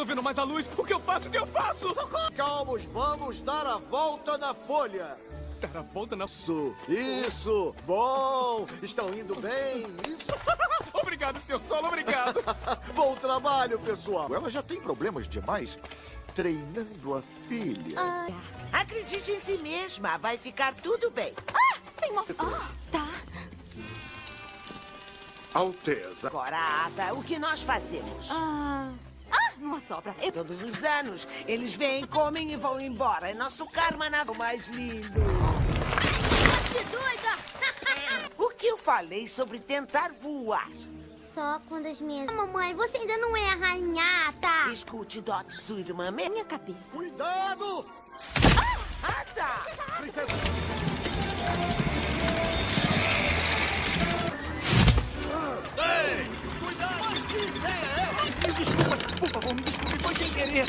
estou vendo mais a luz. O que eu faço? O que eu faço? Calmos, vamos dar a volta na folha. Dar a volta na... Isso, isso. Bom, estão indo bem. Isso. obrigado, senhor Solo, obrigado. Bom trabalho, pessoal. Ela já tem problemas demais treinando a filha. Ah. Acredite em si mesma, vai ficar tudo bem. Ah, tem uma... Ah, tá. Alteza. Agora, Ada, o que nós fazemos? Ah... Ah, uma sobra. Eu... Todos os anos, eles vêm, comem e vão embora. É nosso karma na... o mais lindo. Você doida! o que eu falei sobre tentar voar? Só quando as minhas... Mamãe, você ainda não é arranhada. Escute, Dot, sua irmã... Minha cabeça. Cuidado! Ah, Ada! Princesa! Ei! Desculpa, por favor, me desculpe, foi sem querer.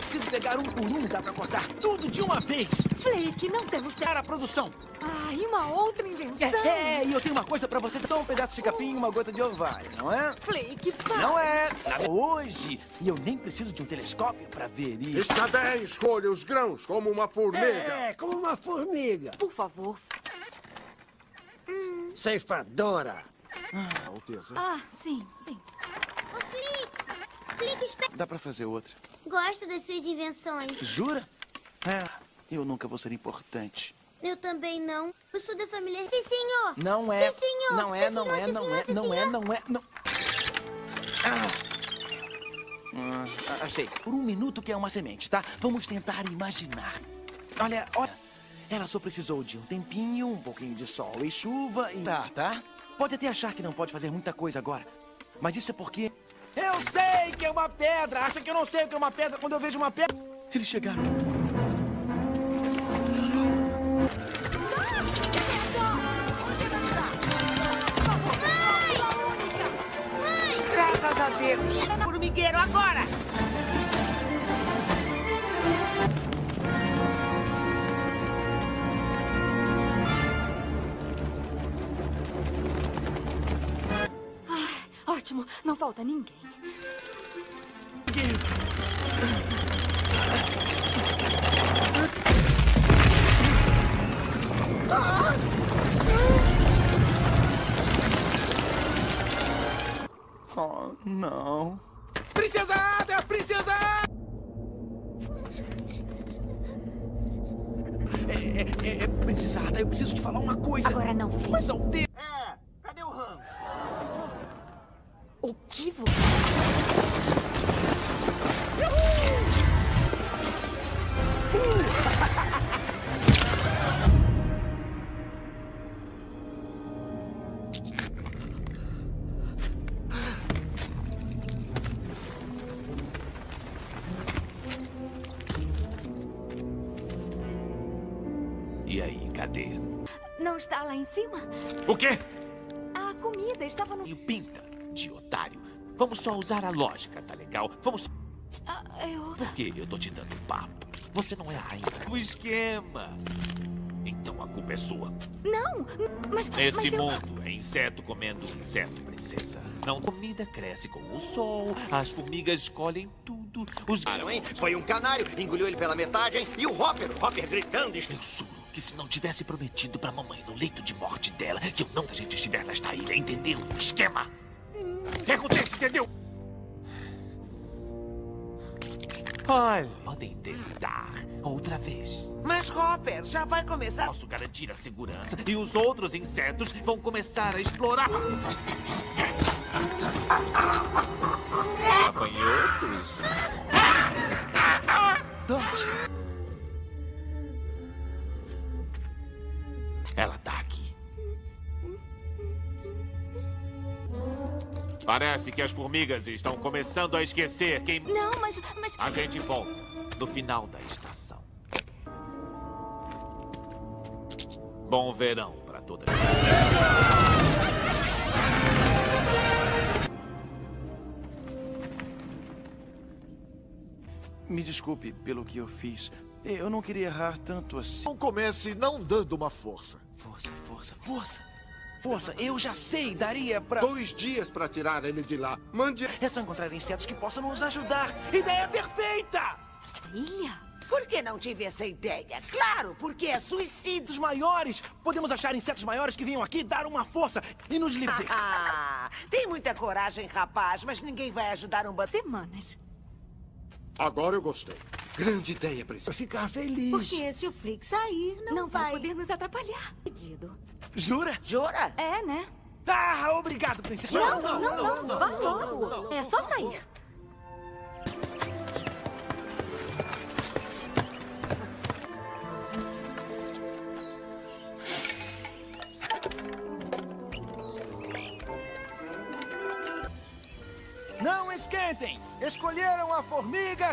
Preciso pegar um por um, dá pra cortar tudo de uma vez. Flake, não temos tempo. Para a produção. Ah, e uma outra invenção. É, é, e eu tenho uma coisa pra você. Só um pedaço de capim e uma gota de orvalho, não é? Flake, para. Não é. Hoje. E eu nem preciso de um telescópio pra ver isso. Está bem, escolha os grãos como uma formiga. É, como uma formiga. Por favor. Ceifadora. Ah, Alteza. Ah, sim, sim. Dá pra fazer outra. Gosto das suas invenções. Jura? É, eu nunca vou ser importante. Eu também não. Eu sou da família... Sim, senhor! Não é. Sim, senhor! Não é, não senhor, é, sim, não é, não é, não é, não... Ah. Ah, achei. Por um minuto que é uma semente, tá? Vamos tentar imaginar. Olha, olha. Ela só precisou de um tempinho, um pouquinho de sol e chuva e... Tá, tá? Pode até achar que não pode fazer muita coisa agora. Mas isso é porque... Eu sei que é uma pedra! Acha que eu não sei o que é uma pedra quando eu vejo uma pedra? Eles chegaram. Graças a Deus! Formigueiro, agora! Ótimo, não falta ninguém. Oh, não. Princesa Ada! Princesa Ada! É, é, é, Princesa Ada, eu preciso te falar uma coisa. Agora não, Flake. Mas ao tempo... É, cadê o ramo? O que você... E aí, cadê? Não está lá em cima? O quê? A comida estava no... E pinta de otário. Vamos só usar a lógica, tá legal? Vamos... Ah, eu... Por que eu tô te dando papo? Você não é a rainha do esquema. Então a culpa é sua. Não, mas... Nesse mas eu... mundo é inseto comendo inseto, princesa. Não, comida cresce com o sol, as formigas escolhem tudo. Os... Claro, hein? Foi um canário, engoliu ele pela metade, hein? E o Hopper, o Hopper gritando. Eu juro que se não tivesse prometido pra mamãe no leito de morte dela que eu não a gente estiver nesta ilha, entendeu? Esquema! O que acontece, entendeu? Olha, podem tentar outra vez. Mas, Hopper, já vai começar... Posso garantir a segurança e os outros insetos vão começar a explorar. Gafanhotos. Dot, Parece que as formigas estão começando a esquecer quem... Não, mas... mas... A gente volta no final da estação. Bom verão pra todas. me desculpe pelo que eu fiz. Eu não queria errar tanto assim. Não comece não dando uma força. Força, força, força. Força, eu já sei, daria pra... Dois dias pra tirar ele de lá. Mande... É só encontrar insetos que possam nos ajudar. Ideia perfeita! Ilha? Por que não tive essa ideia? Claro, porque é suicídio. Insetos maiores! Podemos achar insetos maiores que venham aqui dar uma força e nos livrar. Ah, tem muita coragem, rapaz, mas ninguém vai ajudar um bando. Semanas. Agora eu gostei. Grande ideia, princesa. Ficar feliz. Porque se o Flick sair, não, Não vai vai. poder nos atrapalhar. Pedido. Jura? Jura? É, né? Ah, obrigado, princesa. Não, não, não, não. Vá logo. É só sair. Não esquentem! Escolheram a formiga...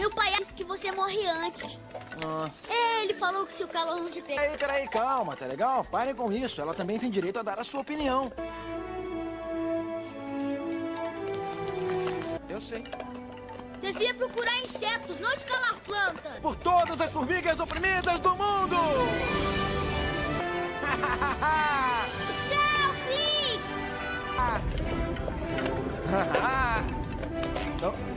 Meu pai disse que você morre antes. Ah. É, ele falou que se o calor não te pegar... Peraí, peraí, calma, tá legal? Parem com isso. Ela também tem direito a dar a sua opinião. Eu sei. Devia procurar insetos, não escalar plantas. Por todas as formigas oprimidas do mundo! Tchau, Flick!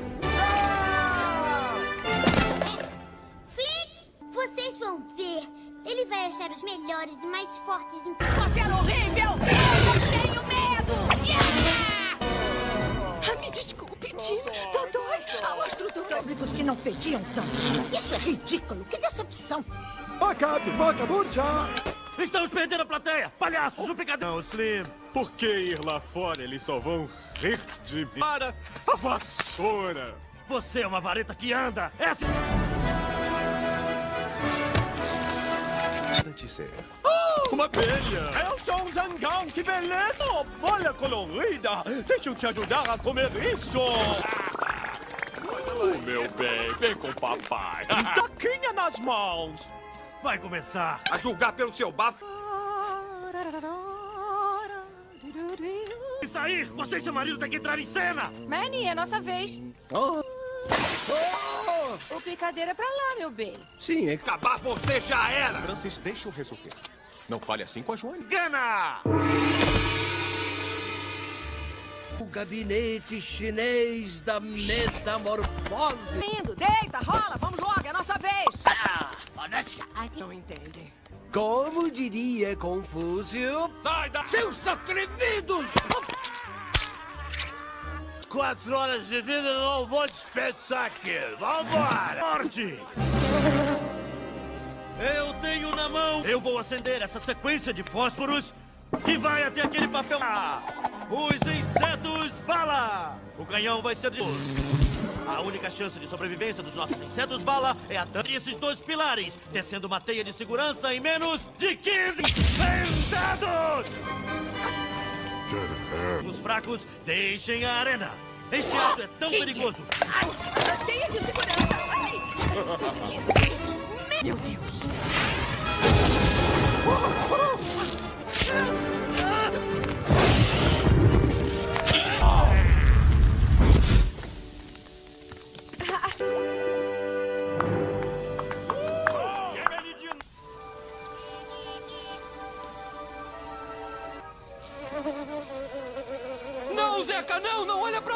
vão ver. Ele vai achar os melhores e mais fortes em... Papel horrível! Eu tenho medo! Ah, me desculpe, Tim. Dodói. Alastro Dodói. Públicos que não pediam tanto. Isso é ridículo. Que decepção. Acabe, vagabundo já! Estamos perdendo a plateia! Palhaços, o picadão! Não, Slim. Por que ir lá fora? Eles só vão rir de mim. Para a vassoura! Você é uma vareta que anda! Essa... Uma abelha! Eu sou um zangão, que beleza! Oh, bolha colorida! Deixa eu te ajudar a comer isso! Oh, meu bem, vem com o papai. Taquinha nas mãos! Vai começar a julgar pelo seu bafo. E sair! Você e seu marido têm que entrar em cena! Manny, é nossa vez. Oh. O picadeiro é pra lá, meu bem. Sim, é... Acabar você já era! Francis, deixa eu resolver. Não fale assim com a Joane. Gana! O gabinete chinês da metamorfose. Lindo, deita, rola, vamos logo, é nossa vez! Não entende. Como diria Confúcio? Sai da... Seus atrevidos! Quatro horas de vida eu não vou dispensar aqui. Vambora! Morte! Eu tenho na mão. Eu vou acender essa sequência de fósforos que vai até aquele papel. Ah, Os insetos bala! O canhão vai ser de. A única chance de sobrevivência dos nossos insetos bala é a entre esses dois pilares, descendo uma teia de segurança em menos de 15 sentados! Os fracos, deixem a arena. Este ato é tão perigoso. Teia de segurança. Ai. Meu Deus. Não, Não! Não olha pra...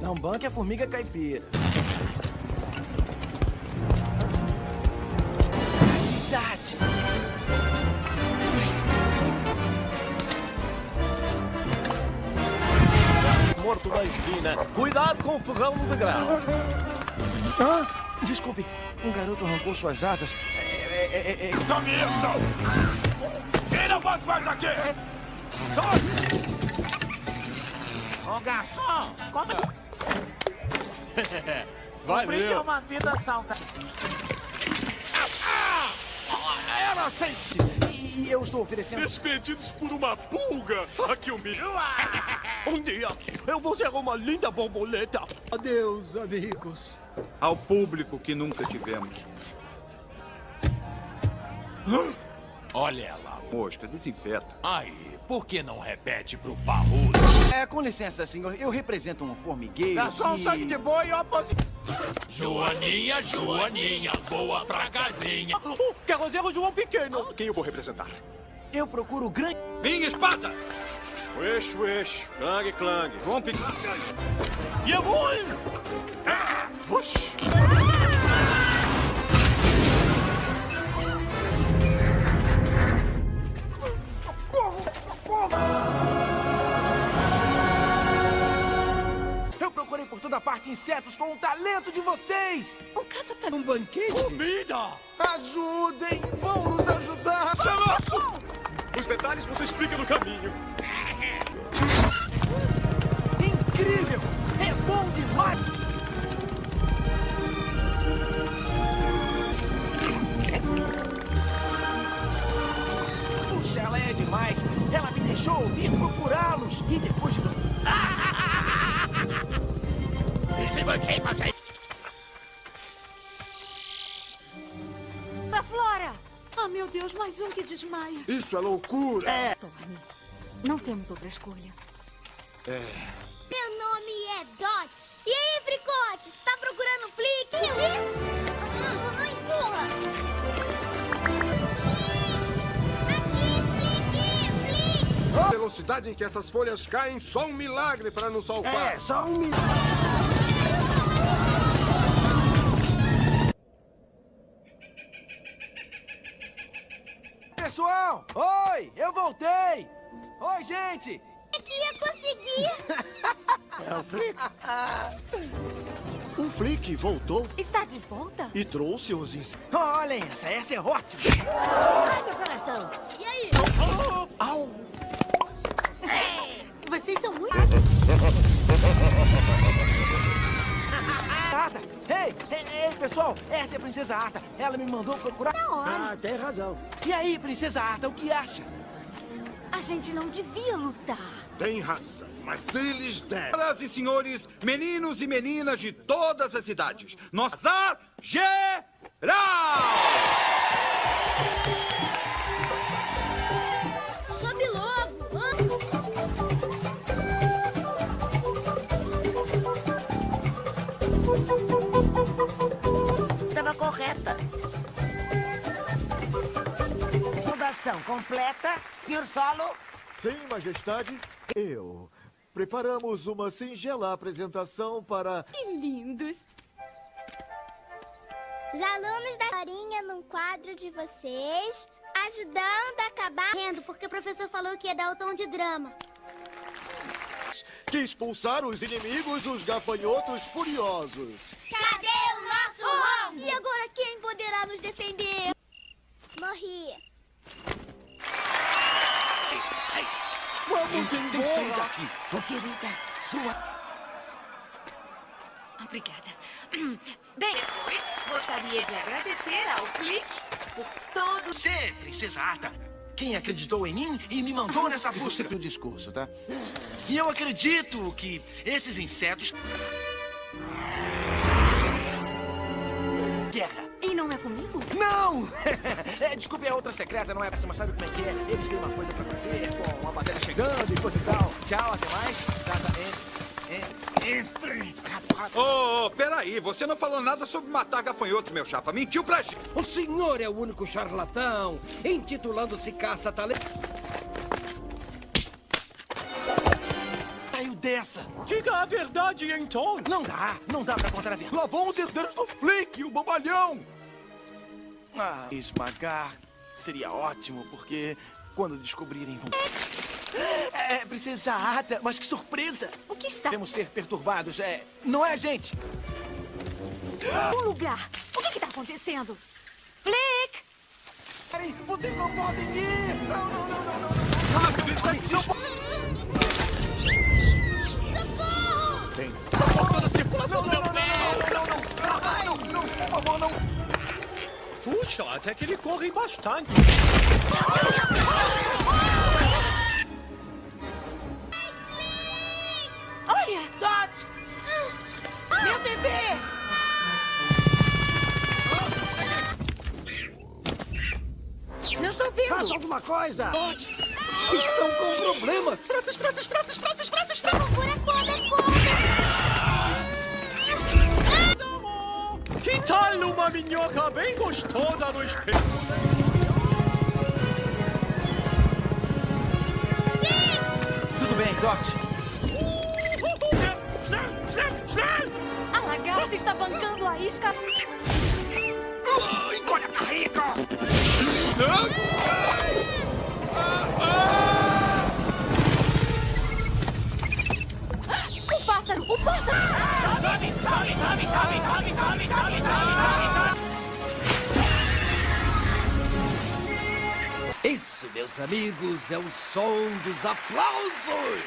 Não banque a formiga caipira. Cidade! Morto na esquina. Cuidado com o ferrão no degrau. Ah, desculpe, um garoto arrancou suas asas. É, é, é, é... Tome isso! Quem não pode mais aqui? Sai! Ô garçom, como Valeu! uma vida saudável. Era sem... E eu estou oferecendo... Despedidos por uma pulga! Aqui o milho! Um dia eu vou ser uma linda borboleta! Adeus, amigos. Ao público que nunca tivemos. Olha ela. Mosca, desinfeta. Aí, por que não repete pro parrudo? É, com licença, senhor. Eu represento um formigueiro. É só um e- sangue de boi e oposição. Joaninha, Joaninha, voa pra casinha. O carrozeiro João Pequeno. Quem eu vou representar? Eu procuro o grande. Minha espada! Wish, wish. Clang, clang. João Pequeno. Jawohl! Wush. Eu procurei por toda parte insetos com o talento de vocês. O caça tá Um banquete? Comida! Ajudem! Vão nos ajudar! Chamaço! Os detalhes você explica no caminho. Incrível! É bom demais! Deixou vir procurá-los! E depois de você. Pra Flora! Ah, meu Deus, mais um que desmaia. Isso é loucura. É. Tony, não temos outra escolha. Meu nome é Dot. E aí, Fricote? Tá procurando Flick? Eu vi. Ah, Empurra. A velocidade em que essas folhas caem, só um milagre para nos salvar. É, só um minuto. Pessoal! Oi! Eu voltei! Oi, gente! É que ia conseguir. É o Flick. O Flick voltou Está de volta? e trouxe os insetos. Olhem essa, essa é ótima! Ai, meu coração. E aí? Au! Vocês são muito... Ata! Ei, ei, ei, pessoal! Essa é a Princesa Ata. Ela me mandou procurar. Na hora. Ah, tem razão. E aí, Princesa Ata, o que acha? A gente não devia lutar. Tem razão, mas eles devem. Senhoras e senhores, meninos e meninas de todas as idades, nós azar geral! Correta. Fundação completa. Senhor Solo, Sim, Majestade. Eu. Preparamos uma singela apresentação para. Que lindos. Os alunos da historinha num quadro de vocês, ajudando a acabar rindo, porque o professor falou que ia dar o tom de drama. que expulsar os inimigos, os gafanhotos furiosos. Cadê o nosso Ron? E agora quem poderá nos defender? Morri. Vamos embora! daqui. Ô, querida, sua. Obrigada. Bem, depois, gostaria de agradecer ao Flick por todo Você, Princesa Ata, quem acreditou em mim e me mandou nessa busca do discurso, tá? E eu acredito que esses insetos. Não é comigo? Não! é, desculpe, é outra secreta, não é essa, mas sabe como é que é? Eles têm uma coisa pra fazer, com uma matéria chegando e coisa e tal. Tchau, até mais. Tá, tá, entre. Ô, oh, peraí, você não falou nada sobre matar gafanhotos, meu chapa. Mentiu pra gente. O senhor é o único charlatão, intitulando-se caça-talento. Saiu dessa. Diga a verdade, então! Não dá, não dá pra contar a verdade. Lá vão os herdeiros do Flick, o bobalhão. Ah, esmagar seria ótimo, porque quando descobrirem vão. É, Princesa Ata, mas que surpresa! O que está Devemos ser perturbados, é. Não é, gente? no lugar? O que está acontecendo? Flick! Peraí, vocês não podem ir! Não, não, não, não, não! Rápido, está Não Socorro! Tem. Toda a circulação Não, do não, meu não, pé! não, não, não, não, não, por favor, não! Puxa, até que ele corre bastante. Olha! Dot! Meu bebê! Não estou vendo! Faça alguma coisa! Dodge, Estão com problemas. Frases, frases, frases, frases, frases. Procura cobra, cobra. Que tal uma minhoca bem gostosa no espelho? Tudo bem, schnell! A lagarta está bancando a isca. Engole a barriga! O pássaro! O pássaro! Isso, meus amigos, é o som dos aplausos.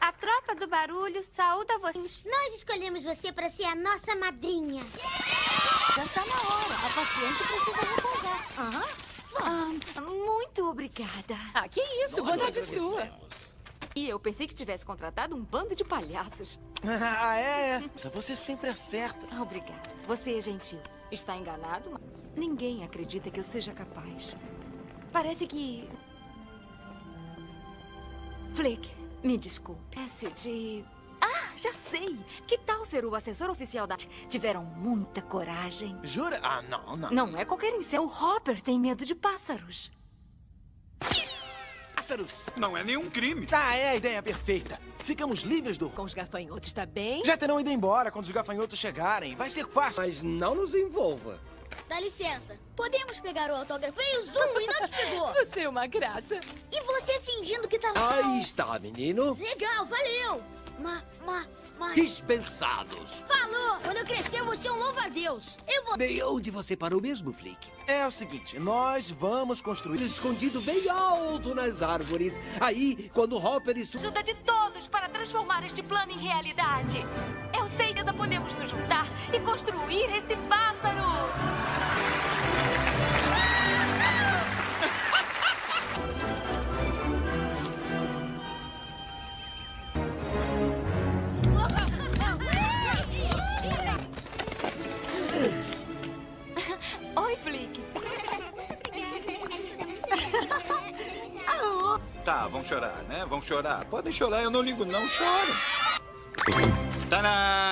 A tropa do barulho saúda vocês. Nós escolhemos você para ser a nossa madrinha. Já está na hora. A paciente precisa repousar. Aham. Ah, muito obrigada. Ah, que isso, Nós bondade agradecemos. sua. E eu pensei que tivesse contratado um bando de palhaços. ah, é? Você sempre acerta. Obrigada. Você é gentil. Está enganado, mas ninguém acredita que eu seja capaz. Parece que. Flick, me desculpe. Peço de. Ah, já sei! Que tal ser o assessor oficial da. Tiveram muita coragem. Jura? Ah, não, não. Não é qualquer incêndio. O Hopper tem medo de pássaros. Pássaros. Não é nenhum crime. Ah, é a ideia perfeita. Ficamos livres do... Com os gafanhotos, tá bem? Já terão ido embora quando os gafanhotos chegarem. Vai ser fácil. Mas não nos envolva. Dá licença. Podemos pegar o autógrafo? Veio o Zoom e não te pegou. Você é uma graça. E você fingindo que tá... Aí está, menino. Legal, valeu. Ma, ma, ma... Dispensados. Falou! Quando eu crescer, eu vou ser um louva-a-Deus. Eu vou... Bem, onde você parou mesmo, Flick? É o seguinte, nós vamos construir... Escondido bem alto nas árvores. Aí, quando Hopper e sua... Ajuda de todos para transformar este plano em realidade. Eu sei que ainda podemos nos juntar e construir esse pássaro. Chorar, né? Vão chorar. Podem chorar, eu não ligo, não. Chorem. Tadã! Isso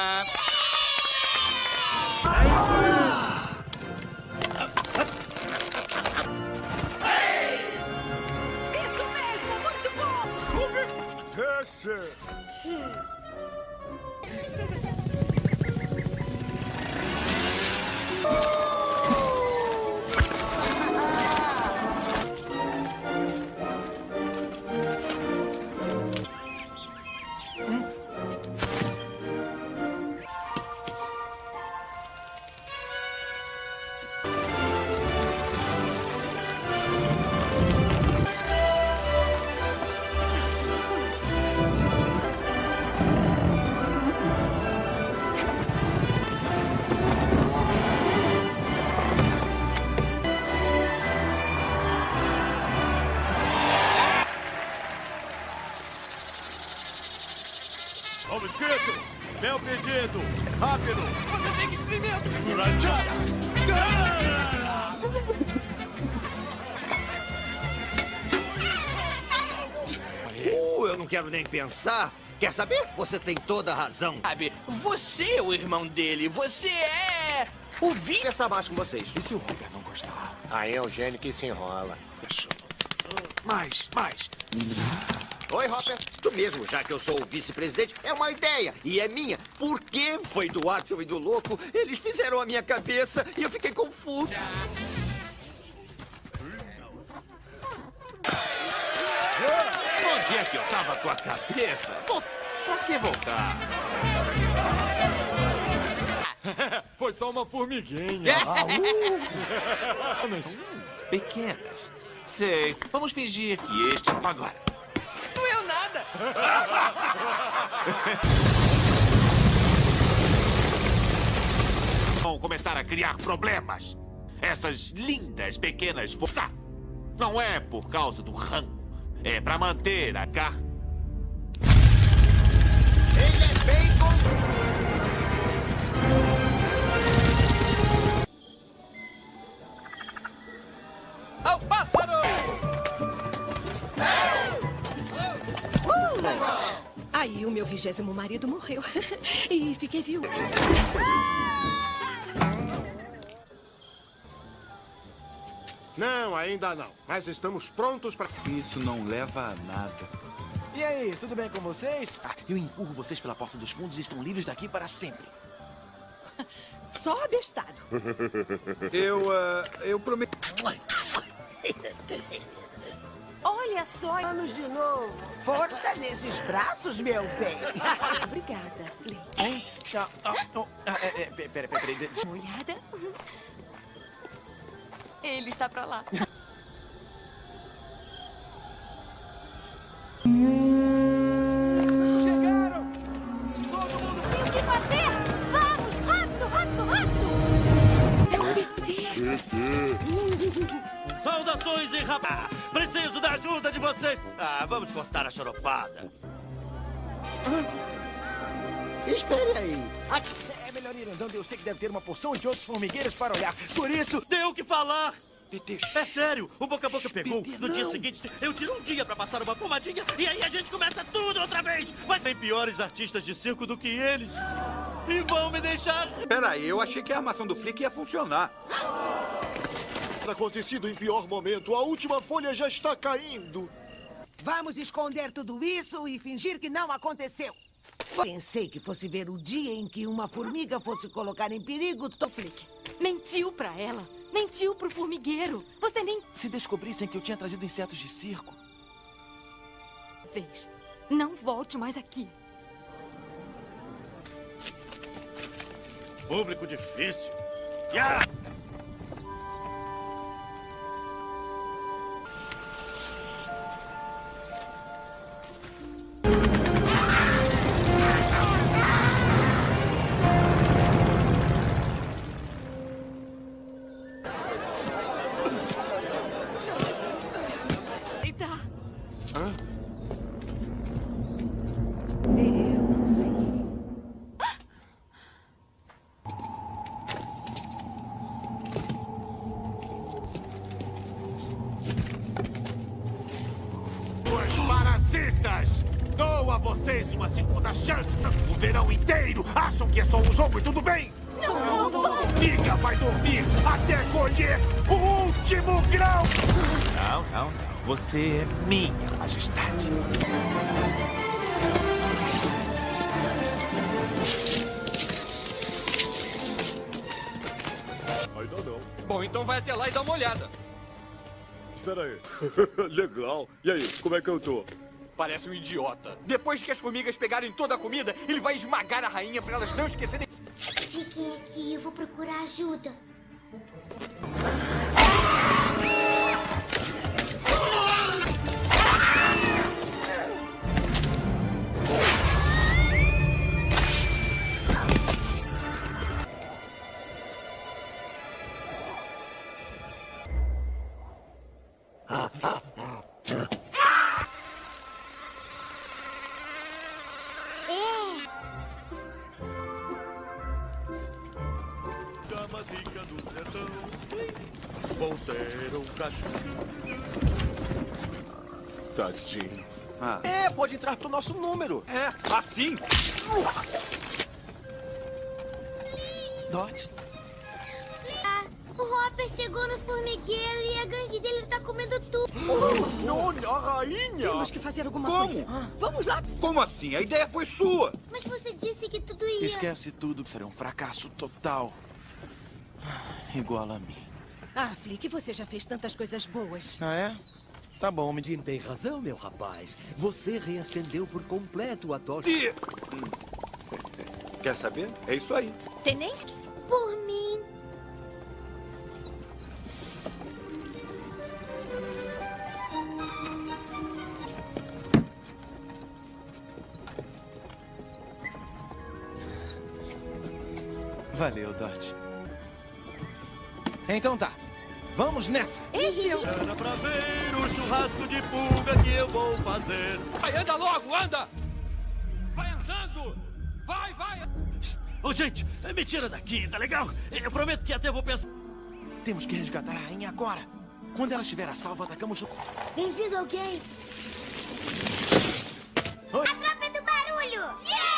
quero nem pensar. Quer saber? Você tem toda a razão. Sabe, você é o irmão dele. Você é o Vi... Conversar mais com vocês. E se o Hopper não gostar? Aí é o gênio que se enrola. Mais, mais. Oi, Hopper. Tu mesmo, já que eu sou o vice-presidente, é uma ideia. E é minha. Por que foi do Axel e do Louco? Eles fizeram a minha cabeça e eu fiquei confuso. Onde é que eu tava com a cabeça? Pô, pra que voltar? Foi só uma formiguinha. Pequenas. Sei. Vamos fingir que este... Agora. Doeu nada. Vão começar a criar problemas. Essas lindas pequenas forças. Não é por causa do rango. É para manter a car... Ele é bacon! Ao é pássaro! Aí o meu vigésimo marido morreu. e fiquei viúva. Ah! Não, ainda não. Mas estamos prontos para... Isso não leva a nada. E aí, tudo bem com vocês? Ah, eu empurro vocês pela porta dos fundos e estão livres daqui para sempre. Só abestado. Eu, uh, eu prometo... Olha só. Vamos de novo. Força nesses braços, meu bem. Obrigada, Flake. Hein? Ah, ah, oh, ah, é, é, pera, pera, pera, Uma olhada. Ele está pra lá. Chegaram! Tem o que fazer? Vamos, rápido, rápido, rápido! Saudações e rapaz! Preciso da ajuda de vocês! Ah, vamos cortar a choropada. Espere aí. É andando, eu sei que deve ter uma porção de outros formigueiros para olhar. Por isso... Deu o que falar! É sério, o boca a boca pegou. No dia seguinte, eu tiro um dia pra passar uma pomadinha e aí a gente começa tudo outra vez. Mas tem piores artistas de circo do que eles. E vão me deixar. Peraí, eu achei que a armação do Flick ia funcionar. Acontecido em pior momento, a última folha já está caindo. Vamos esconder tudo isso e fingir que não aconteceu. Pensei que fosse ver o dia em que uma formiga fosse colocar em perigo... To... Flick, mentiu pra ela. Mentiu pro formigueiro. Você nem Se descobrissem que eu tinha trazido insetos de circo... fez. Não volte mais aqui. Público difícil. Ya! Você é minha, majestade. Ainda não. Bom, então vai até lá e dá uma olhada. Espera aí. Legal. E aí, como é que eu tô? Parece um idiota. Depois que as formigas pegarem toda a comida, ele vai esmagar a rainha para elas não esquecerem. Fiquem aqui, eu vou procurar ajuda. Pode entrar pro nosso número. É, assim? Dot. Ah, o Hopper chegou no formigueiro e a gangue dele tá comendo tudo. Olha, a rainha! Temos que fazer alguma Como? coisa. Vamos lá. Como assim? A ideia foi sua. Mas você disse que tudo ia... Esquece tudo, que será um fracasso total. Igual a mim. Ah, Flick, você já fez tantas coisas boas. Ah, é? Tá bom, me diga. Tem razão, meu rapaz. Você reacendeu por completo a tocha. Tia! Quer saber? É isso aí. Tenente? Por mim. Valeu, Dot. Então tá. Vamos nessa. Esse eu... Era pra ver o churrasco de pulga que eu vou fazer. Vai, anda logo, anda! Vai andando! Vai, vai! Ô, gente, me tira daqui, tá legal? Eu prometo que até vou pensar. Temos que resgatar a rainha agora. Quando ela estiver a salvo, atacamos o... Bem-vindo alguém. tropa do barulho! Circo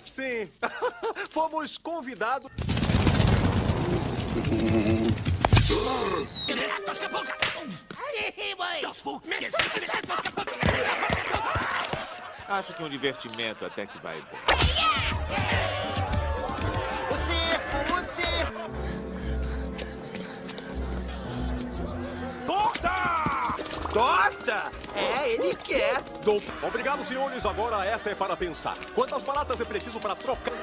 sim. Fomos convidados. Acho que um divertimento até que vai bem. O circo, o circo! Torta! Torta? É, ele quer. Dolph. Obrigado, senhores. Agora essa é para pensar. Quantas baratas é preciso para trocar?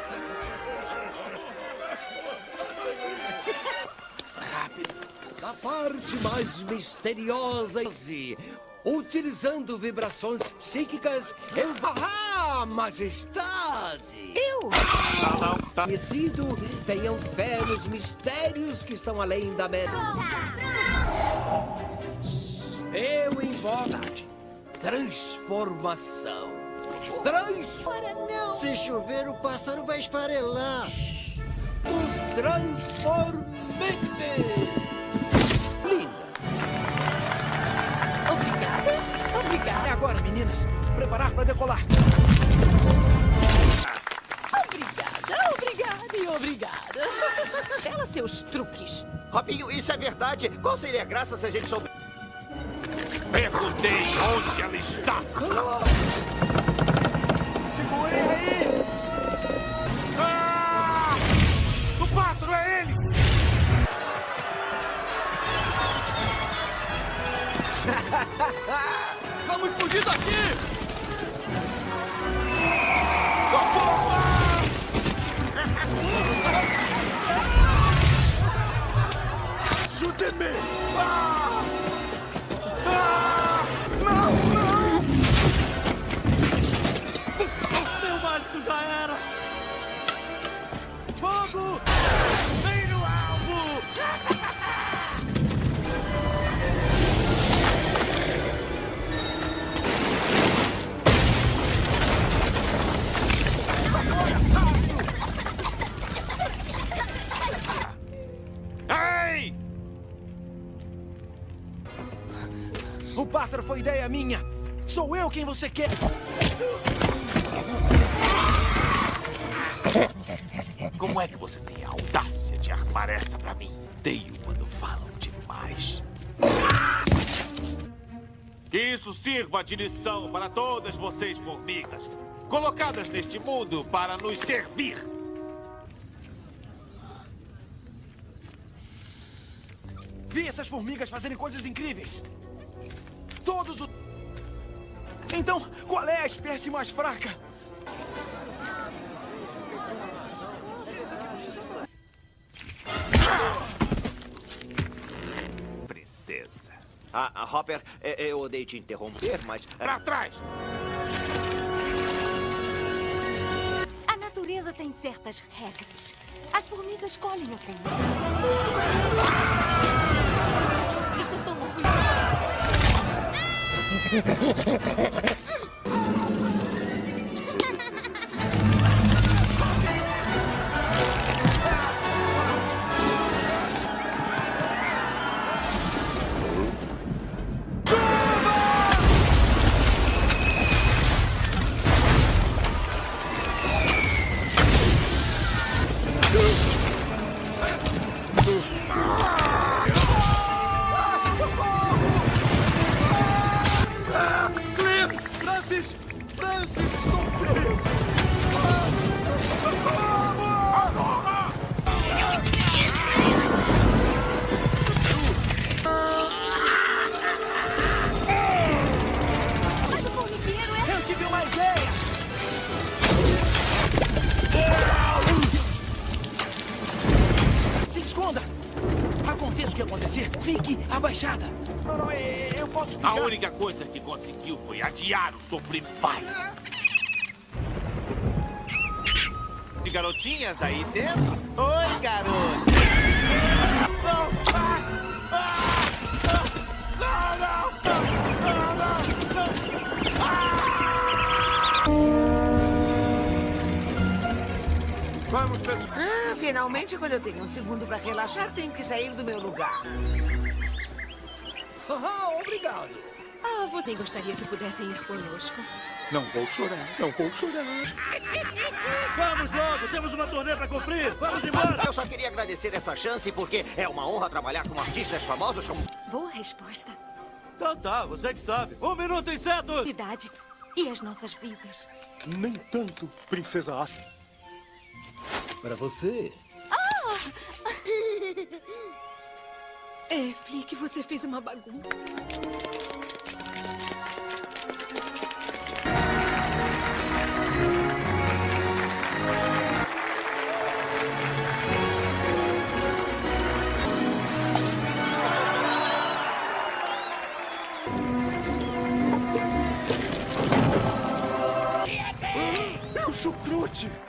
A parte mais misteriosa e utilizando vibrações psíquicas, eu ah, majestade. Eu? Não, não, tá. Conhecido, tenham fé nos mistérios que estão além da mera. Eu invoco transformação. Transformação. Se chover, o pássaro vai esfarelar. Os transformantes. Obrigada. Obrigada. É agora, meninas. Preparar para decolar. Obrigada, obrigada e obrigada. Ela seus truques. Robinho, isso é verdade? Qual seria a graça se a gente souber? Perguntei onde ela está. Segurem aí! Ah! O pássaro é ele! Vamos fugir daqui! Ajudem-me! Ah! Ah! Já era! Fogo! Vem no alvo! Ei! O pássaro foi ideia minha! Sou eu quem você quer! Como é que você tem a audácia de armar essa pra mim? Odeio quando falam demais. Que isso sirva de lição para todas vocês, formigas, colocadas neste mundo para nos servir. Vi essas formigas fazerem coisas incríveis! Todos os. Então, qual é a espécie mais fraca? Princesa. Ah, ah, Hopper, é, eu odeio te interromper, mas... Pra trás! A natureza tem certas regras. As formigas escolhem o caminho. Estou tão orgulhosa. Francis, estou preso! Mas o formigueiro é... Eu tive uma ideia! Se esconda! Aconteça o que acontecer, fique abaixada! Não, não, é- eu posso ficar... A única coisa que conseguiu foi adiar o sofrimento. Vai! De garotinhas aí dentro? Oi, garoto! Não! Ah! Ah! Não, não! Não, não, não! Ah! Vamos, pessoal. Ah, finalmente, quando eu tenho um segundo pra relaxar, tenho que sair do meu lugar. Ah, obrigado. Ah, você gostaria que pudessem ir conosco. Não vou chorar, não vou chorar. Vamos logo, temos uma turnê pra cumprir. Vamos embora. Eu só queria agradecer essa chance porque é uma honra trabalhar com artistas famosos como... Boa resposta. Tá, tá, você que sabe. Um minuto, inseto! Idade e as nossas vidas. Nem tanto, princesa Ata. Para você. Ah! É, Flick, você fez uma bagunça. É o chucrute!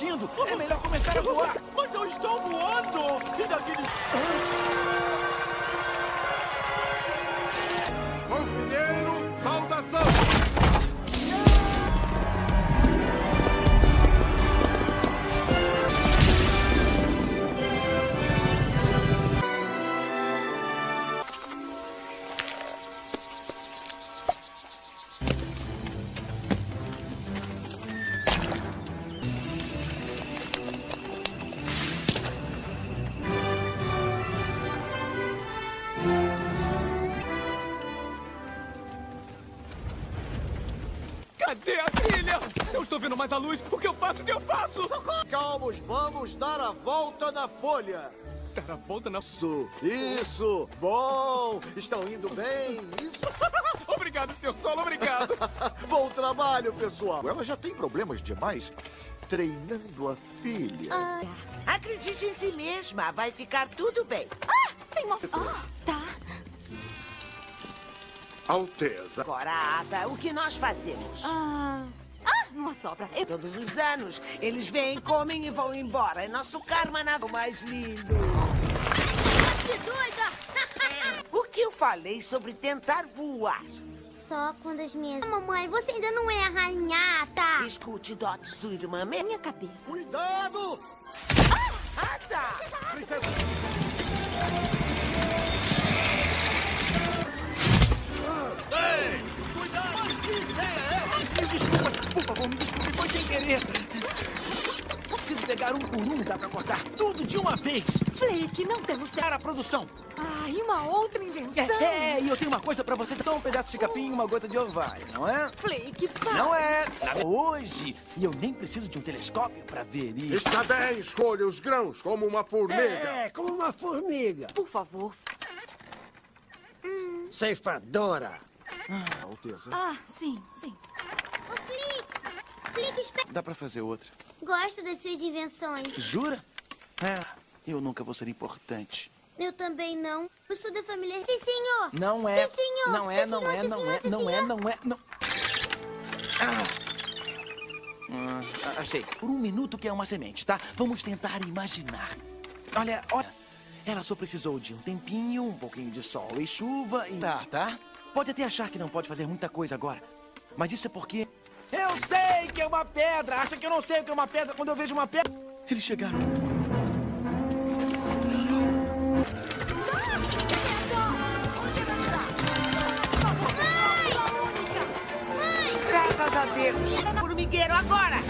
Dindo, é melhor começar a voar! Mas eu estou voando! E daquele... vendo mais a luz. O que eu faço? O que eu faço? Calmos, vamos dar a volta na folha. Dar a volta na... Isso, isso. Bom, estão indo bem. Isso. obrigado, senhor Solo, obrigado. Bom trabalho, pessoal. Ela já tem problemas demais treinando a filha. Ah. Acredite em si mesma, vai ficar tudo bem. Ah, tem uma... Ah, tá. Alteza. Agora, Ada, o que nós fazemos? Ah uma sobra. Eu... Todos os anos, eles vêm, comem e vão embora. É nosso karma na... o mais lindo. Que doida! o que eu falei sobre tentar voar? Só quando as minhas... Mamãe, você ainda não é a rainhata. Escute, Dot, sua irmã... Minha cabeça. Cuidado! Ah, Ada! Princesa... Ei! Cuidado! Me desculpa, por favor, me desculpe, foi sem querer. Preciso pegar um por um, dá pra cortar tudo de uma vez. Flake, não temos... Para a produção. Ah, e uma outra invenção. É, é, e eu tenho uma coisa pra você. Só um pedaço de capim e uma gota de orvalho, não é? Flake, para. Não é. Hoje. E eu nem preciso de um telescópio pra ver isso. Está bem, escolha os grãos como uma formiga. É, como uma formiga. Por favor. Hum. Ceifadora. Ah, Alteza. Ah, sim, sim. Ô, Flick! Flick, espera. Dá pra fazer outra. Gosto das suas invenções. Jura? É, eu nunca vou ser importante. Eu também não. Eu sou da família... Sim, senhor! Não é. Sim, senhor! Não é, não é, não é, não é, não é, não... Ah. Ah, achei. Por um minuto que é uma semente, tá? Vamos tentar imaginar. Olha, olha. Ela só precisou de um tempinho, um pouquinho de sol e chuva e... Tá, tá? Pode até achar que não pode fazer muita coisa agora. Mas isso é porque... Eu sei que é uma pedra! Acha que eu não sei o que é uma pedra quando eu vejo uma pedra? Eles chegaram. Graças a Deus. Formigueiro, agora!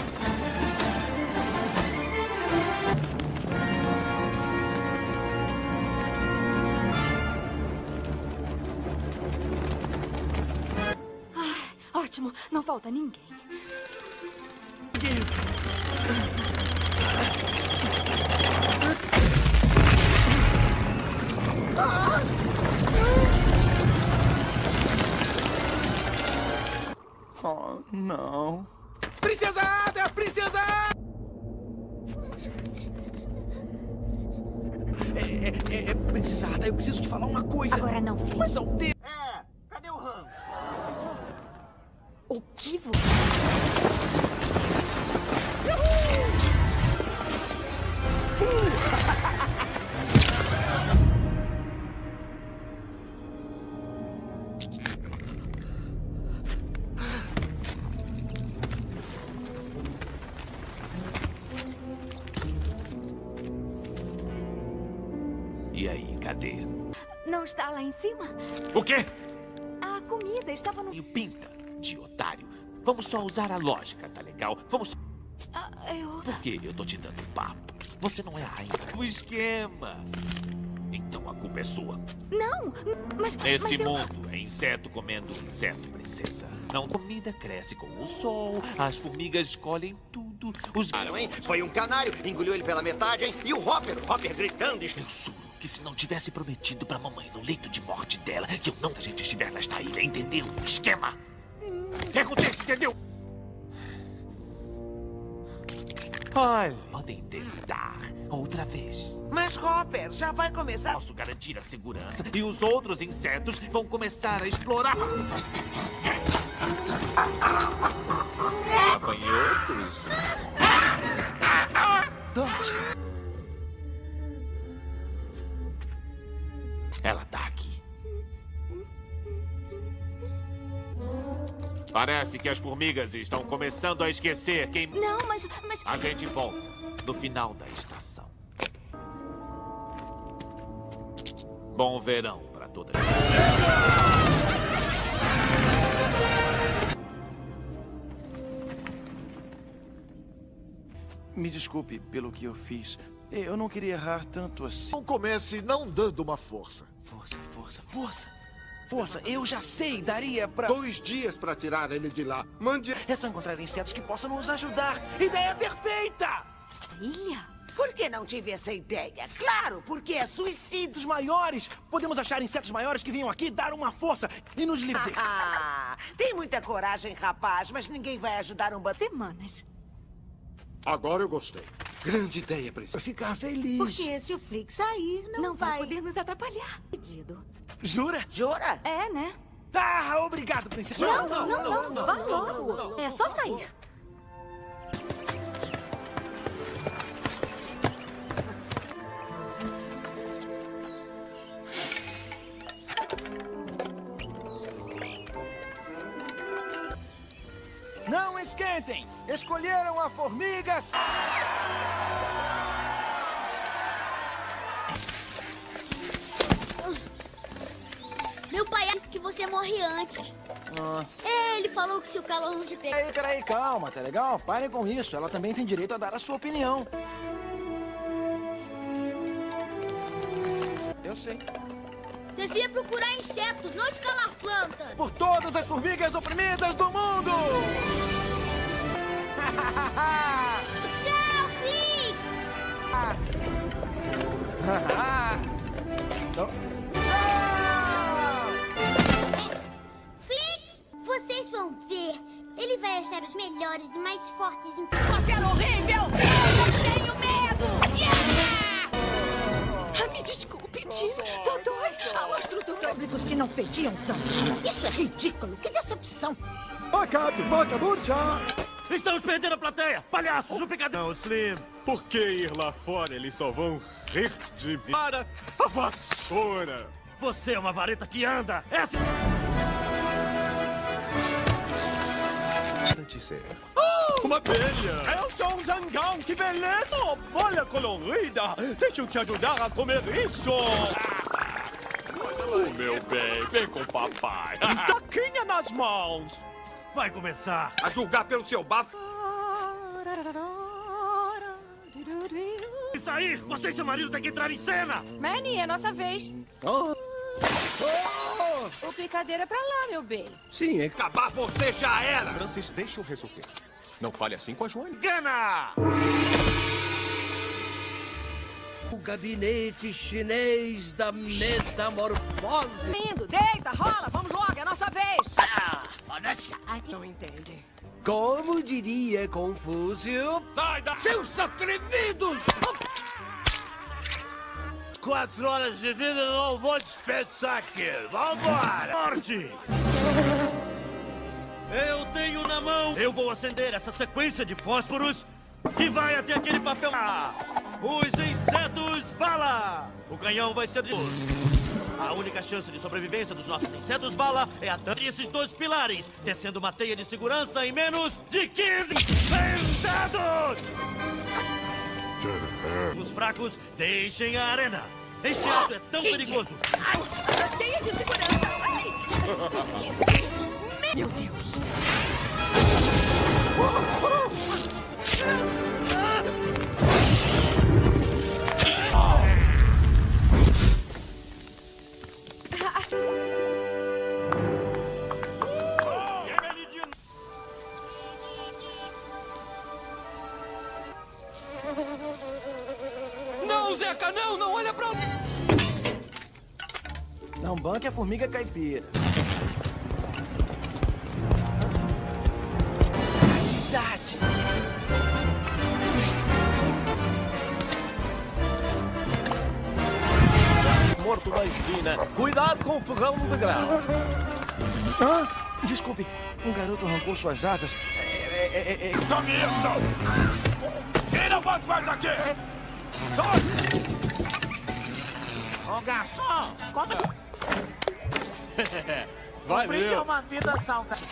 Ótimo, não falta ninguém. Oh, não. Princesa Ada! Princesa É, é, é, Princesa Ada, eu preciso te falar uma coisa. Agora não, Flake. Mas ao ter... vivo. E aí, cadê? Não está lá em cima? O quê? A comida estava no... E pinta de otário. Vamos só usar a lógica, tá legal? Vamos. Ah, eu... Por que eu tô te dando papo? Você não é a rainha do esquema. Então a culpa é sua. Não, mas... Nesse mas eu... mundo, é inseto comendo inseto, princesa. Não, comida cresce com o sol, as formigas colhem tudo, os... Claro, hein? Foi um canário, engoliu ele pela metade, hein? E o Hopper, o Hopper gritando... Eu juro que se não tivesse prometido pra mamãe no leito de morte dela que eu não a gente estiver nesta ilha, entendeu? Esquema! O que acontece, entendeu? Olha, podem tentar outra vez. Mas, Hopper, já vai começar... Posso garantir a segurança e os outros insetos vão começar a explorar. Gafanhotos. Dot. Parece que as formigas estão começando a esquecer quem... Não, mas... mas... A gente volta no final da estação. Bom verão para todas. Me desculpe pelo que eu fiz. Eu não queria errar tanto assim. Não comece não dando uma força. Força, força, força. Força, eu já sei, daria pra... Dois dias pra tirar ele de lá. Mande... É só encontrar insetos que possam nos ajudar. Ideia perfeita! Ilha? Por que não tive essa ideia? Claro, porque é suicídio. Os maiores! Podemos achar insetos maiores que venham aqui dar uma força e nos livrar. Ah, tem muita coragem, rapaz, mas ninguém vai ajudar um bando... Semanas. Agora eu gostei. Grande ideia, princesa. Pra ficar feliz. Porque se o Flick sair, não, Não vai... vai poder nos atrapalhar. Pedido. Jura? Jura? É, né? Ah, obrigado, princesa. Não, não, não, não. Vá logo. É só sair. Não esquentem! Escolheram a formiga... morre antes. Ah. É, ele falou que se o calor não te pegar... Peraí, peraí, calma, tá legal? Parem com isso. Ela também tem direito a dar a sua opinião. Eu sei. Devia procurar insetos, não escalar plantas. Por todas as formigas oprimidas do mundo! Tchau, Flick! Achar os melhores e mais fortes insetos. Sua fera horrível! Eu tenho medo! Ah, me desculpe, Tim. Dodói. Do Públicos que não fediam tanto. Isso é ridículo. Que decepção. Acabe, vagabundo já! Estamos perdendo a plateia! Palhaços, no picadão, Slim! Por que ir lá fora? Eles só vão rir de mim. Para a vassoura! Você é uma vareta que anda! Essa... Uma abelha! Eu sou um zangão, que beleza! Oh, bolha colorida! Deixa eu te ajudar a comer isso! Oh, meu bem, vem com o papai! Taquinha nas mãos! Vai começar! A julgar pelo seu bafo. E sair! Você e seu marido têm que entrar em cena! Manny, é nossa vez. Oh. O picadeiro é pra lá, meu bem. Sim, acabar você já era! Francis, deixa eu resolver. Não fale assim com a Joane. Gana! O gabinete chinês da metamorfose. Lindo, deita, rola, vamos logo, é a nossa vez! Não entende. Como diria Confúcio? Sai da... Seus atrevidos! Quatro horas de vida eu não vou dispensar aqui. Vambora! Morte! Eu tenho na mão. Eu vou acender essa sequência de fósforos que vai até aquele papel. Ah, Os insetos bala! O canhão vai ser de. A única chance de sobrevivência dos nossos insetos bala é a entre esses dois pilares, descendo uma teia de segurança em menos de 15 sentados! Os fracos deixem a arena. Este ato é tão perigoso. Teia de segurança! Ai! Meu Deus! Não, Não! Não olha pra... Não banque a formiga caipira. A cidade. Morto na esquina. Cuidado com o fogão de grau. Ah, desculpe, um garoto arrancou suas asas. É, é, é, é... Tome isso! Quem não bate mais aqui? Ô garçom, como Valeu. brinde é uma vida saudável.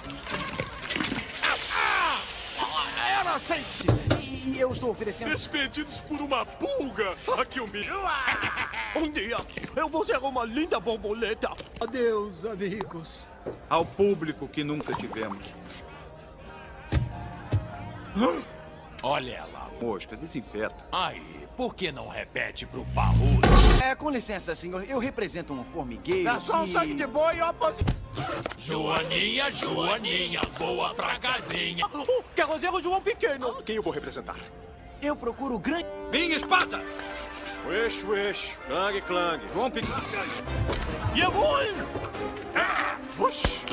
Era assim! E eu estou oferecendo... Despedidos por uma pulga! Aqui o milho! Um dia eu vou ser uma linda borboleta! Adeus, amigos. Ao público que nunca tivemos. Olha ela. Mosca, desinfeta. Aí, por que não repete pro parrudo? É, com licença, senhor. Eu represento um formigueiro Garçom, e... sangue de boi e oposição. Joaninha, Joaninha, boa pra casinha. Oh, Carrozeiro João Pequeno! Quem eu vou representar? Eu procuro o grande... Minha espada! Wish, wish. Clang, clang. João Pequeno. E eu vou... Oxi!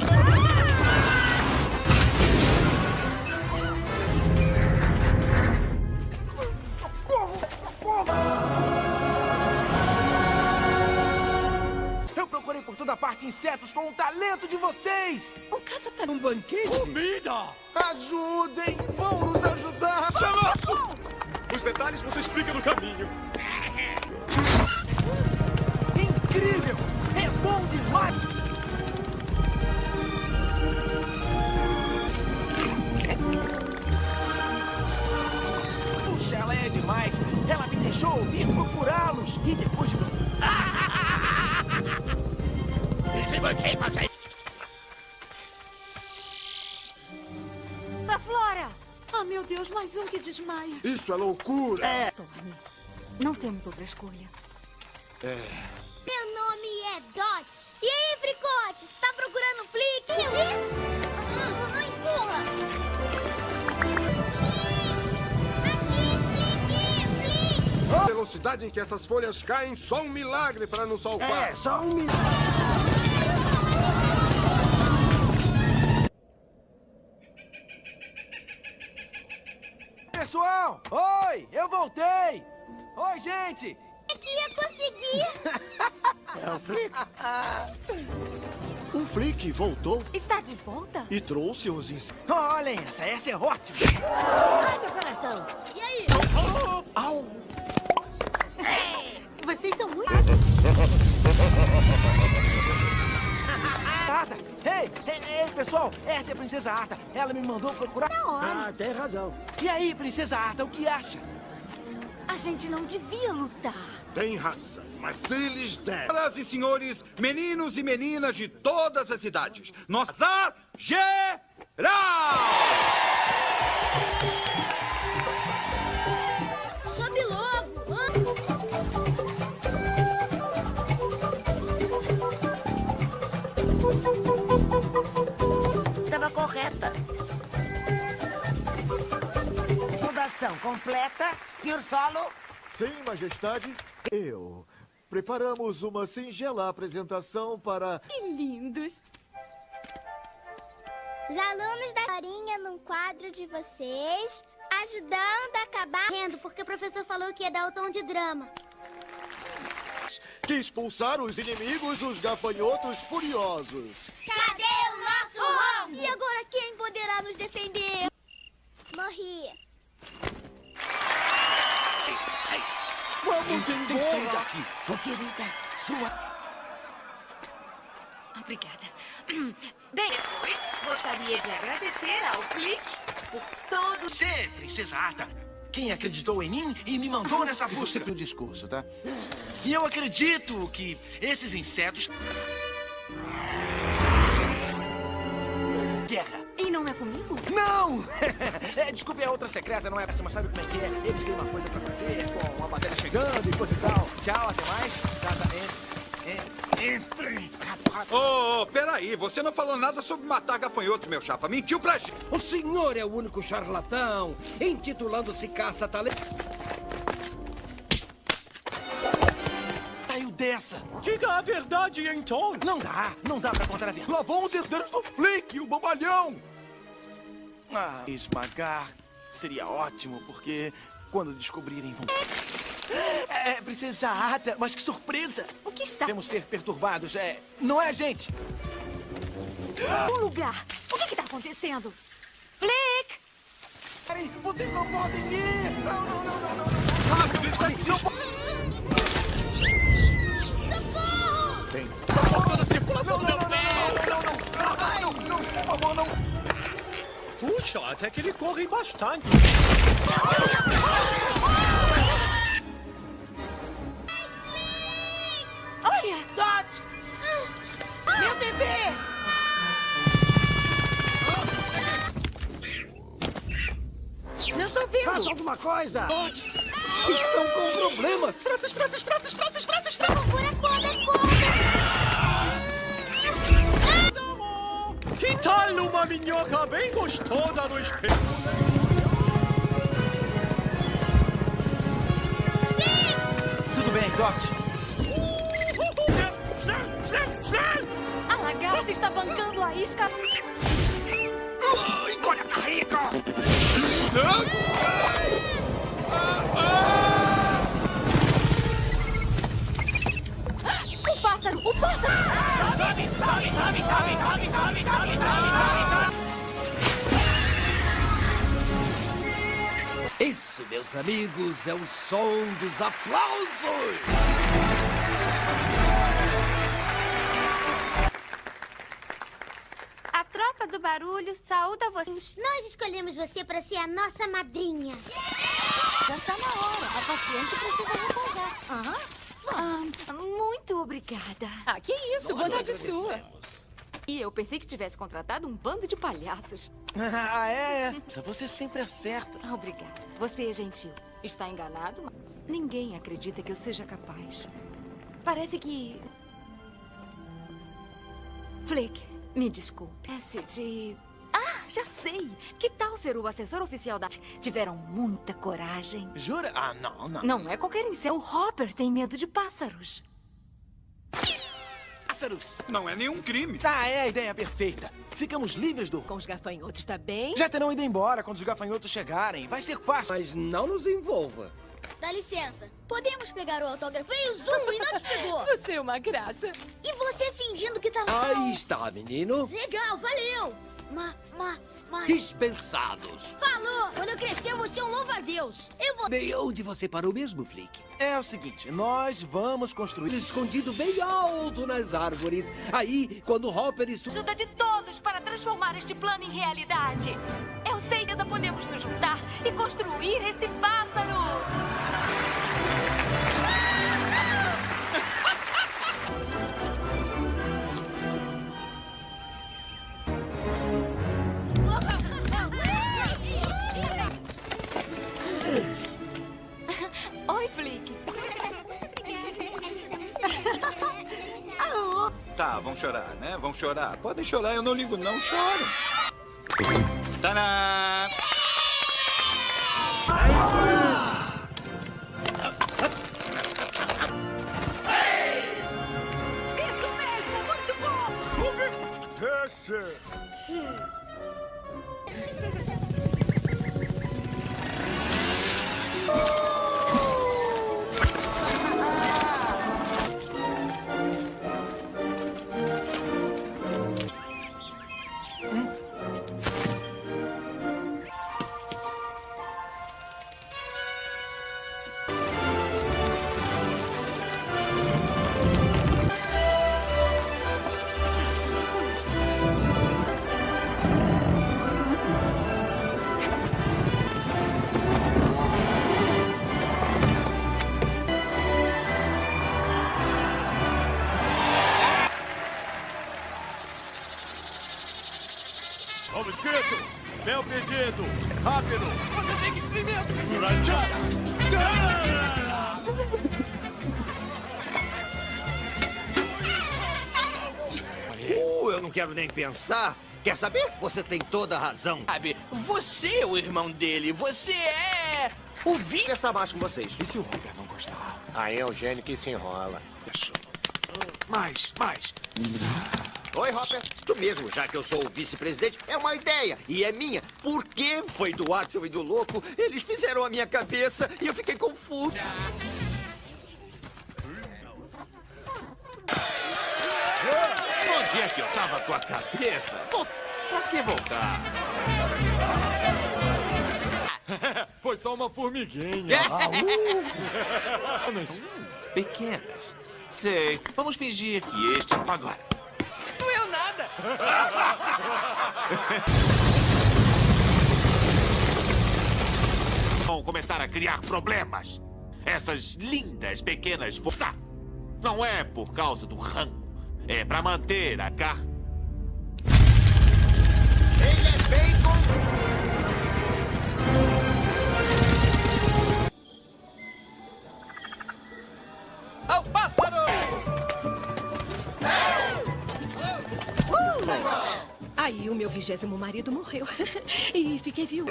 Eu procurei por toda parte insetos com o talento de vocês! O caça tá num banquete? Comida! Ajudem! Vão nos ajudar! Chamaço! Os detalhes você explica no caminho. Incrível! É bom demais! Puxa, ela é demais! Ela me deixou vir procurá-los! E depois de... Pra Flora! Ah, meu Deus, mais um que desmaia. Isso é loucura! É. Tony, não temos outra escolha. É. Meu nome é Dot. E aí, Fricote? Tá procurando Flick? Ah, Empurra! A velocidade em que essas folhas caem, só um milagre para nos salvar. É, só um milagre. Pessoal! Oi! Eu voltei! Oi, gente! É que ia conseguir. É o Flick. O Flick voltou Está de volta? e trouxe os insetos. Olhem essa, essa é ótima! Ai, meu coração. E aí? Au! Vocês são muito... Ata! Ei, ei, ei, pessoal! Essa é a Princesa Ata. Ela me mandou procurar... Ah, tem razão. E aí, Princesa Ata, o que acha? A gente não devia lutar. Tem razão, mas eles devem. Senhoras e senhores, meninos e meninas de todas as idades, nós Azar Geral! Correta. Fundação completa. Senhor Solo, Sim, Majestade. Eu. Preparamos uma singela apresentação para. Que lindos. Os alunos da historinha num quadro de vocês, ajudando a acabar rindo, porque o professor falou que ia dar o tom de drama. Que expulsar os inimigos, os gafanhotos furiosos. Cadê nosso? E agora quem poderá nos defender? Morri. Vamos Tem que sair embora! daqui. ô querida, sua... Obrigada. Bem, depois, gostaria de agradecer ao Clique por todo... Você, Princesa Ata, quem acreditou em mim e me mandou nessa busca do discurso, tá? E eu acredito que esses insetos... Não! É, desculpe, é outra secreta, não é essa, mas sabe como é que é? Eles têm uma coisa pra fazer, com uma bateria chegando e coisa e tal. Tchau, até mais. Tá, tá, entre, Entrem! Ô, oh, peraí, você não falou nada sobre matar gafanhotos, meu chapa. Mentiu pra gente. O senhor é o único charlatão, intitulando-se caça-talento. Saiu dessa. Diga a verdade, então. Não dá, não dá pra contar a verdade. Lá vão os herdeiros do Flick, o bobalhão. Ah, esmagar seria ótimo, porque quando descobrirem vão... É, princesa Ada, mas que surpresa! O que está? Temos ser perturbados, é... Não é a gente! Um lugar! O que está acontecendo? Flick! Peraí, vocês não podem ir! Não, não, não, não, não! Rápido, espere! Não Socorro! Tem... Tá faltando circulação não, do não, meu não, não, não, não, não, não, por favor, não! Puxa, até que ele corre bastante. Olha! Dot! Meu bebê! Não estou vendo! Faça alguma coisa! Dot! Estão com problemas! Frases, frases, frases, frases, frases, frases! Procura cobra, cobra! Que tal uma minhoca bem gostosa no espelho? Tudo bem, schnell! A lagarta está bancando a isca. Engole a barriga! O pássaro! O pássaro! Meus amigos, é o som dos aplausos! A tropa do barulho saúda vocês. Nós escolhemos você para ser a nossa madrinha. Já está na hora. A paciente precisa repousar. Ah, muito obrigada. Ah, que isso, bondade sua. E eu pensei que tivesse contratado um bando de palhaços. Ah, é? Você sempre acerta. Obrigada. Você é gentil. Está enganado? mas Ninguém acredita que eu seja capaz. Parece que... Flick, me desculpe. Esse de... Ah, já sei. Que tal ser o assessor oficial da... Tiveram muita coragem. Jura? Ah, não, não. Não é qualquer inseto. O Hopper tem medo de pássaros. Pássaros! Não é nenhum crime. Tá, é a ideia perfeita. Ficamos livres do... Com os gafanhotos, tá bem? Já terão ido embora quando os gafanhotos chegarem. Vai ser fácil. Mas não nos envolva. Dá licença. Podemos pegar o autógrafo? Veio o Zoom e não te pegou. Você é uma graça. E você fingindo que tá Aí está, menino. Legal, valeu. Ma, ma, ma... Dispensados. Falou! Quando eu crescer, eu vou ser um louva-a-Deus. Eu vou... Bem, onde você parou mesmo, Flick? É o seguinte, nós vamos construir... Escondido bem alto nas árvores. Aí, quando Hopper e... Su- Ajuda de todos para transformar este plano em realidade. Eu sei que ainda podemos nos juntar e construir esse pássaro. Tá, vão chorar, né? Vão chorar. Podem chorar, eu não ligo, não. Chorem. Tadã! Nem pensar. Quer saber? Você tem toda a razão. Sabe, você é o irmão dele. Você é o Vi. Pensar mais com vocês. E se o Robert não gostar? Aí é o gênio que se enrola. Mais, mais. Oi, Hopper. Tu mesmo, já que eu sou o vice-presidente, é uma ideia. E é minha. Por que foi do Axel e do Louco? Eles fizeram a minha cabeça e eu fiquei confuso. Onde é que eu tava com a cabeça? Pô, pra que voltar? Foi só uma formiguinha. Pequenas. Sei. Vamos fingir que este agora. Doeu nada! Vão começar a criar problemas. Essas lindas pequenas forças. Não é por causa do rango. É pra manter a car... Ele é bacon. Ao pássaro! Aí o meu vigésimo marido morreu. e fiquei viúva.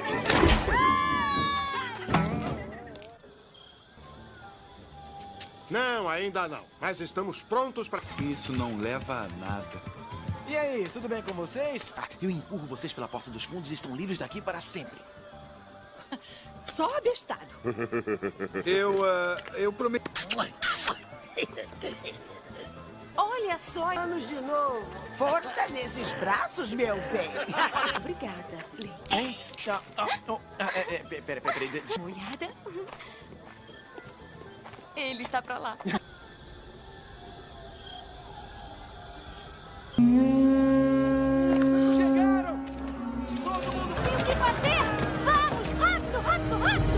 Não, ainda não. Mas estamos prontos para. Isso não leva a nada. E aí, tudo bem com vocês? Ah, eu empurro vocês pela porta dos fundos e estão livres daqui para sempre. Só abestado. Eu, ah, eu prometo. Olha só. Vamos de novo. Força nesses braços, meu bem. Obrigada, Flake. Hein? Ah, ah, oh, ah, é, é, pera, pera, pera. Uma olhada. Ele está pra lá. Chegaram! Tem o que fazer? Vamos, rápido, rápido, rápido!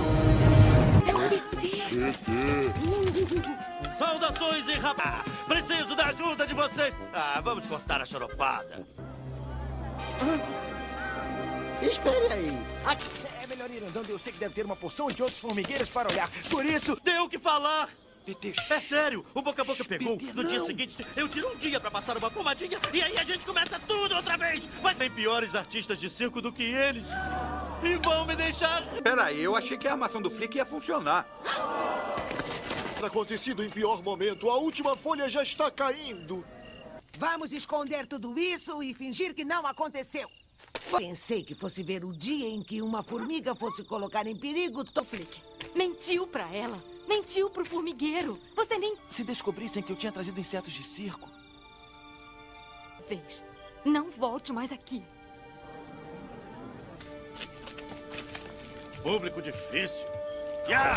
Saudações e rapaz! Preciso da ajuda de vocês! Ah, vamos cortar a choropada. Espere aí. É andando. Eu sei que deve ter uma porção de outros formigueiros para olhar. Por isso... Deu o que falar! É sério, o boca a boca pegou. No dia seguinte, eu tiro um dia pra passar uma pomadinha e aí a gente começa tudo outra vez. Mas tem piores artistas de circo do que eles. E vão me deixar. Peraí, eu achei que a armação do Flick ia funcionar. Acontecido em pior momento. A última folha já está caindo. Vamos esconder tudo isso e fingir que não aconteceu. Pensei que fosse ver o dia em que uma formiga fosse colocar em perigo. To... Flick, mentiu pra ela. Mentiu pro formigueiro. Você nem Se descobrissem que eu tinha trazido insetos de circo... fez. Não volte mais aqui. Público difícil. Ya!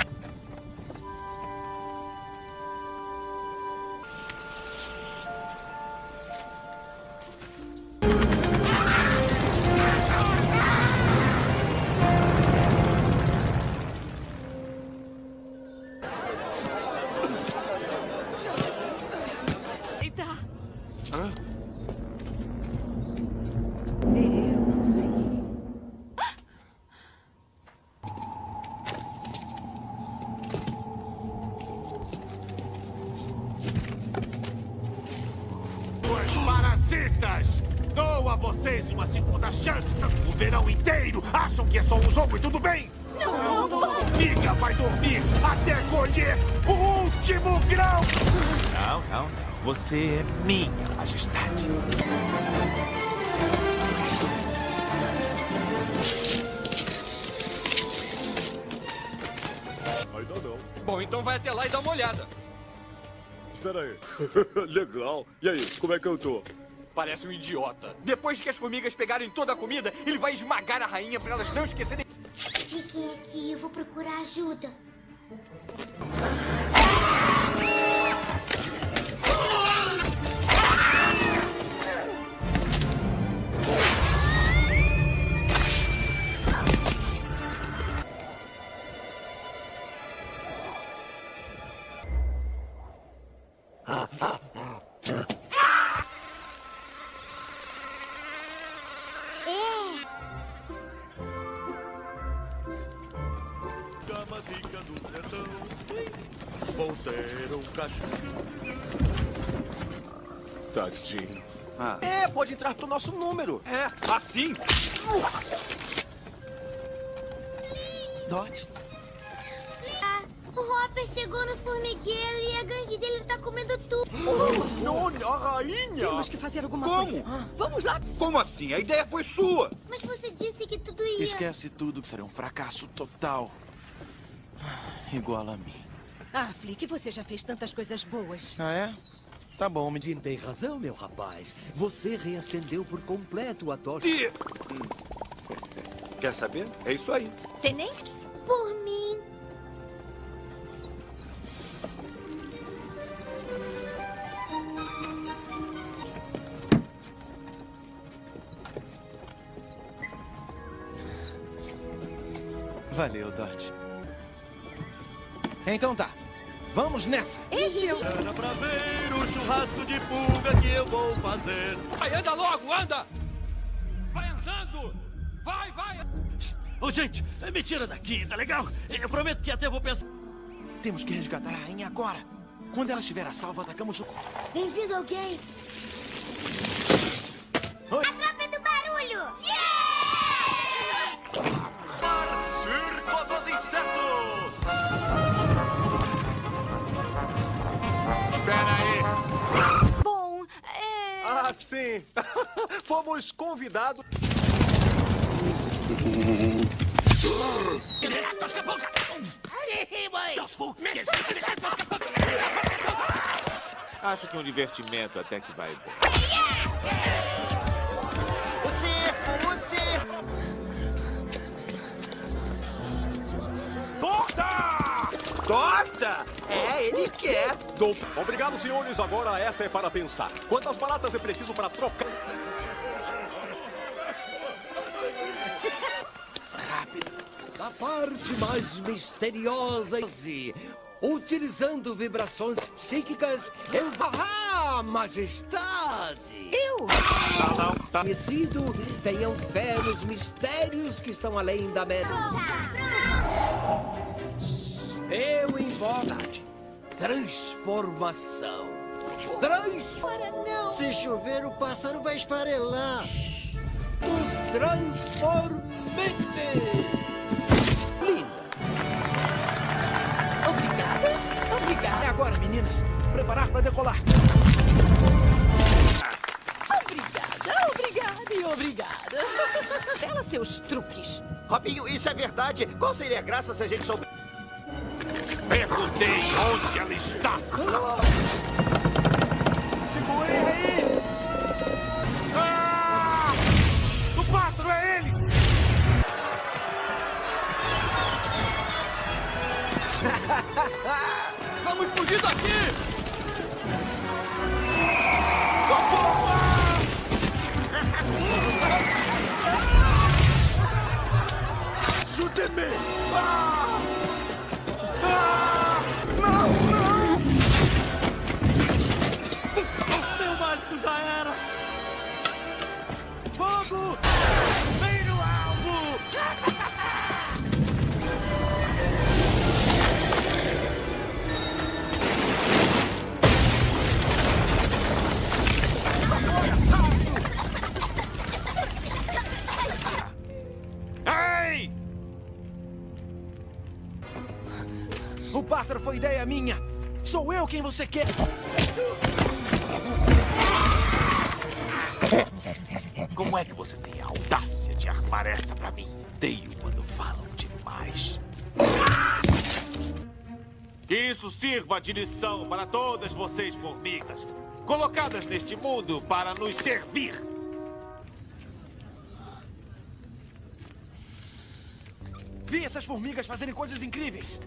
Legal. E aí, como é que eu tô? Parece um idiota. Depois que as formigas pegarem toda a comida, ele vai esmagar a rainha pra elas não esquecerem. Fiquem aqui, eu vou procurar ajuda. Cachorro. Tadinho. É, pode entrar pro nosso número. É, assim. Dot. Ah, o Hopper chegou no formigueiro e a gangue dele tá comendo tudo. Olha, a rainha! Temos que fazer alguma Como? coisa. Vamos lá. Como assim? A ideia foi sua. Mas você disse que tudo ia... Esquece tudo que será um fracasso total. Igual a mim. Ah, Flick, você já fez tantas coisas boas. Ah, é? Tá bom, me Jim tem razão, meu rapaz. Você reacendeu por completo a tocha. Quer saber? É isso aí. Tenente? Por mim. Valeu, Dot. Então tá. Vamos nessa. Esse é o... Era pra ver o churrasco de pulga que eu vou fazer. Vai, anda logo, anda! Vai andando! Vai, vai! Ô, gente, me tira daqui, tá legal? Eu prometo que até vou pensar... Temos que resgatar a rainha agora. Quando ela estiver a salvo, atacamos o... Bem-vindo alguém. Oi. Fomos convidados. Acho que um divertimento até que vai bem. O circo, o circo. Torta! Torta? É, ele quer. Obrigado, senhores. Agora essa é para pensar. Quantas baratas é preciso para trocar? A parte mais misteriosa e utilizando vibrações psíquicas, eu... Ah, majestade! Eu? Não, não, tá. Conhecido, tenham fé nos mistérios que estão além da mera... Eu invoco transformação. Transformação. Se chover, o pássaro vai esfarelar. Os transformantes. Obrigada. É Obrigada. agora, meninas. Preparar para decolar. Obrigada. Obrigada e obrigada. Ela seus truques. Robinho, isso é verdade. Qual seria a graça se a gente souber? Perguntei onde ela está. Segurem aí! Vamos fugir daqui! Ajudem-me! Meu mágico já era! Fogo! O pássaro foi ideia minha. Sou eu quem você quer. Como é que você tem a audácia de armar essa pra mim? Odeio quando falam demais. Que isso sirva de lição para todas vocês, formigas, colocadas neste mundo para nos servir. Vi essas formigas fazerem coisas incríveis.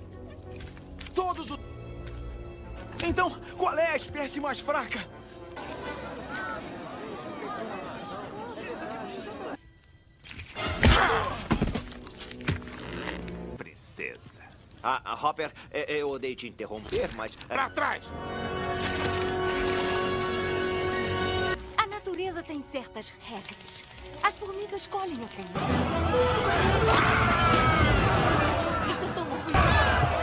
Todos os... Então, qual é a espécie mais fraca? Princesa. Ah, ah, Hopper, é, eu odeio te interromper, mas... Pra trás! A natureza tem certas regras. As formigas colhem a comida. Estou tão orgulhosa.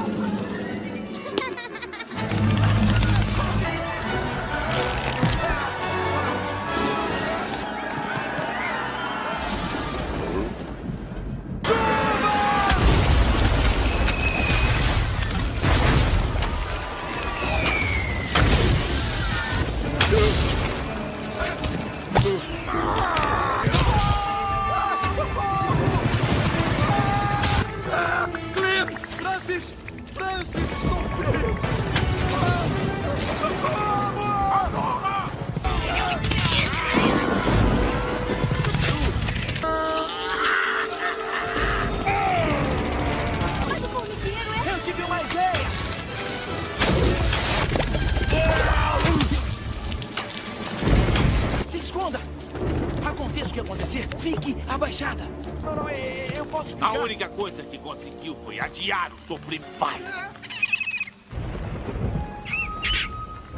fique abaixada. Não, não, é- eu posso A única coisa que conseguiu foi adiar o sofrimento. Vai!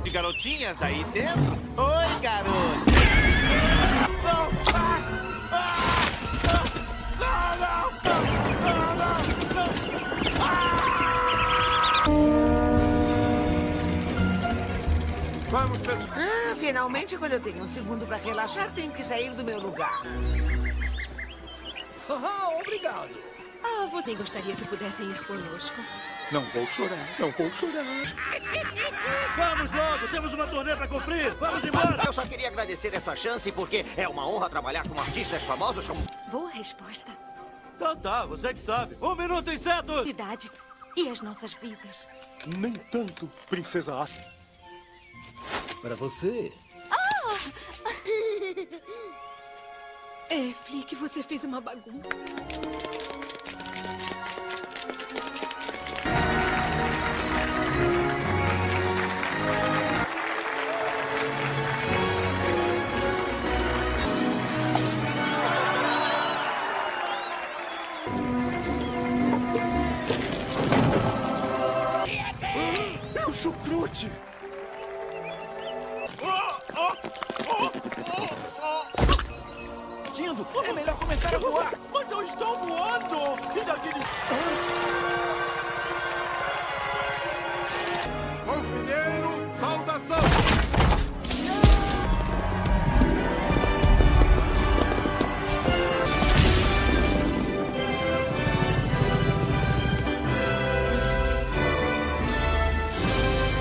De garotinhas aí dentro? Oi, garoto! Vamos, finalmente, quando eu tenho um segundo para relaxar, tenho que sair do meu lugar. Ah, obrigado. Ah, você gostaria que pudessem ir conosco. Não vou chorar, não vou chorar. Vamos logo, temos uma turnê pra cumprir. Vamos embora. Eu só queria agradecer essa chance porque é uma honra trabalhar com artistas famosos como... Boa resposta. Tá, tá, você que sabe. Um minuto, inseto! Idade e as nossas vidas. Nem tanto, princesa Ata. Para você. É, Flick, você fez uma bagunça. O chucrute! Dindo, é melhor começar a voar. Mas eu estou voando! E daquele... Formigueiro, saudação!